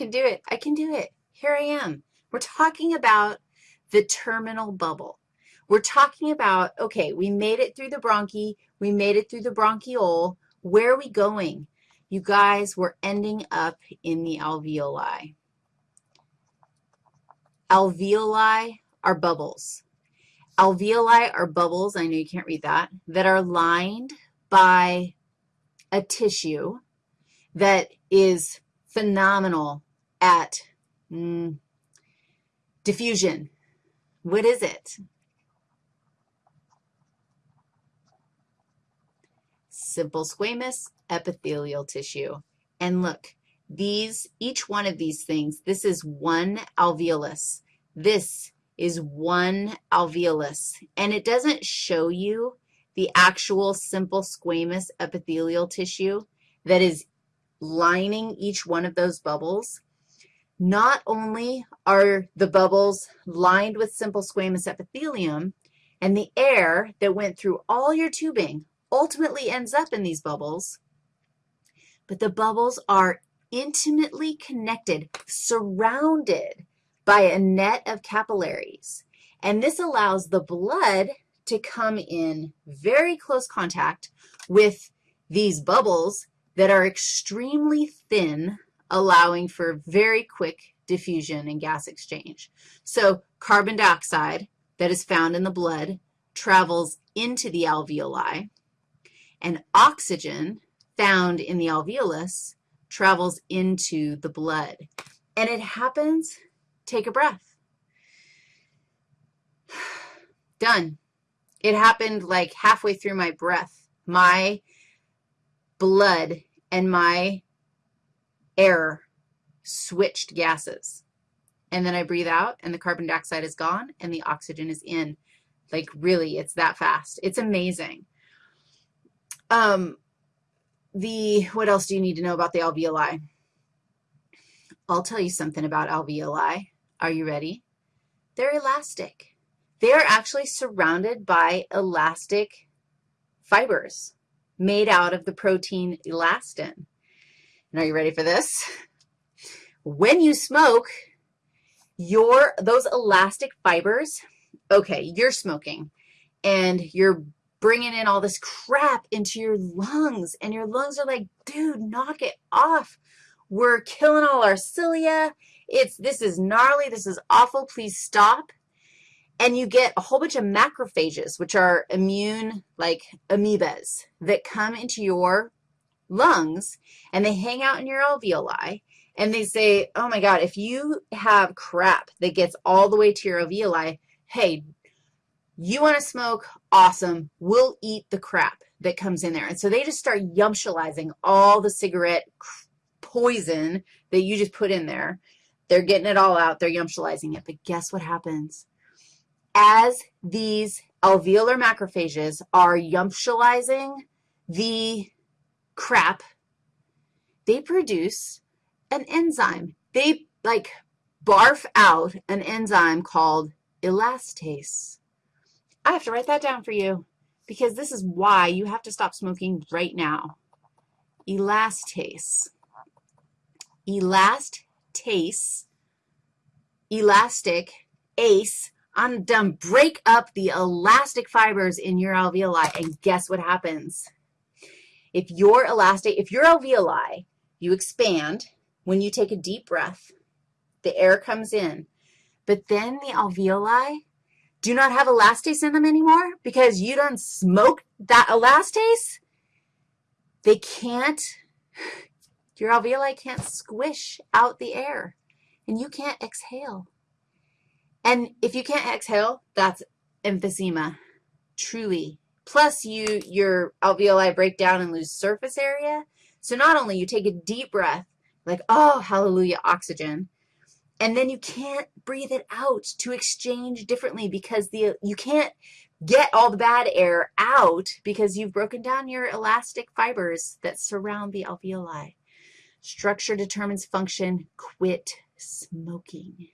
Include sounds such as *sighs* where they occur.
can do it. I can do it. Here I am. We're talking about the terminal bubble. We're talking about, okay, we made it through the bronchi. We made it through the bronchiole. Where are we going? You guys, we're ending up in the alveoli. Alveoli are bubbles. Alveoli are bubbles, I know you can't read that, that are lined by a tissue that is phenomenal at mm, diffusion. What is it? Simple squamous epithelial tissue. And look, these, each one of these things, this is one alveolus. This is one alveolus. And it doesn't show you the actual simple squamous epithelial tissue that is lining each one of those bubbles. Not only are the bubbles lined with simple squamous epithelium, and the air that went through all your tubing ultimately ends up in these bubbles, but the bubbles are intimately connected, surrounded by a net of capillaries. And this allows the blood to come in very close contact with these bubbles that are extremely thin, allowing for very quick diffusion and gas exchange. So carbon dioxide that is found in the blood travels into the alveoli, and oxygen found in the alveolus travels into the blood. And it happens, take a breath. *sighs* Done. It happened like halfway through my breath. My blood and my air switched gases. And then I breathe out, and the carbon dioxide is gone, and the oxygen is in. Like, really, it's that fast. It's amazing. Um, the, what else do you need to know about the alveoli? I'll tell you something about alveoli. Are you ready? They're elastic. They're actually surrounded by elastic fibers made out of the protein elastin. And are you ready for this? When you smoke, your, those elastic fibers, okay, you're smoking, and you're bringing in all this crap into your lungs, and your lungs are like, dude, knock it off. We're killing all our cilia. It's, this is gnarly. This is awful. Please stop. And you get a whole bunch of macrophages, which are immune, like amoebas, that come into your lungs, and they hang out in your alveoli, and they say, oh, my God, if you have crap that gets all the way to your alveoli, hey, you want to smoke? Awesome. We'll eat the crap that comes in there. And so they just start yumptializing all the cigarette poison that you just put in there. They're getting it all out. They're yumptializing it. But guess what happens? As these alveolar macrophages are yumptializing the crap, they produce an enzyme. They, like, barf out an enzyme called elastase. I have to write that down for you because this is why you have to stop smoking right now. Elastase. Elastase, elastic, ace, I'm done. Break up the elastic fibers in your alveoli, and guess what happens? If your elastic, if your alveoli, you expand when you take a deep breath, the air comes in, but then the alveoli do not have elastase in them anymore because you don't smoke that elastase, they can't, your alveoli can't squish out the air, and you can't exhale. And if you can't exhale, that's emphysema, truly. Plus, you your alveoli break down and lose surface area. So not only you take a deep breath, like, oh, hallelujah, oxygen, and then you can't breathe it out to exchange differently because the you can't get all the bad air out because you've broken down your elastic fibers that surround the alveoli. Structure determines function. Quit smoking.